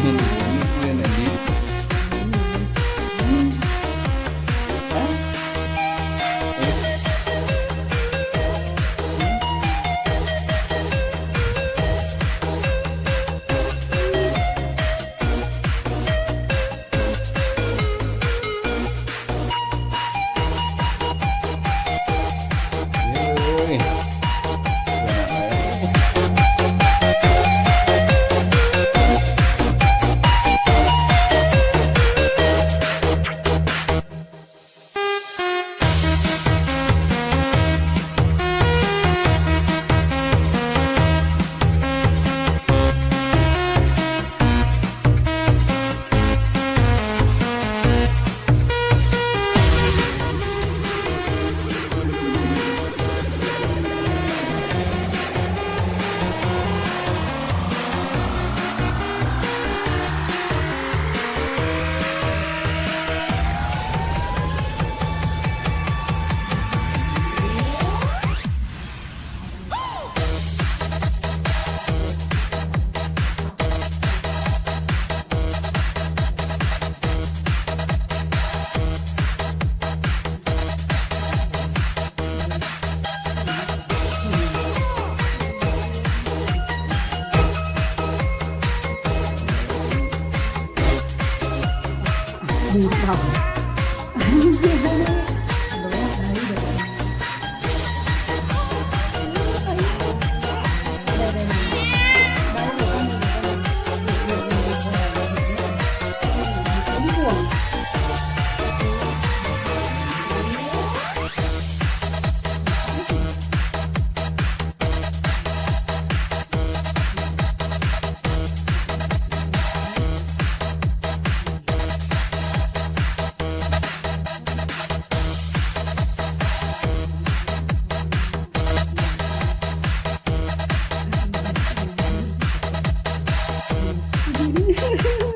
Baby. 味道。Bye.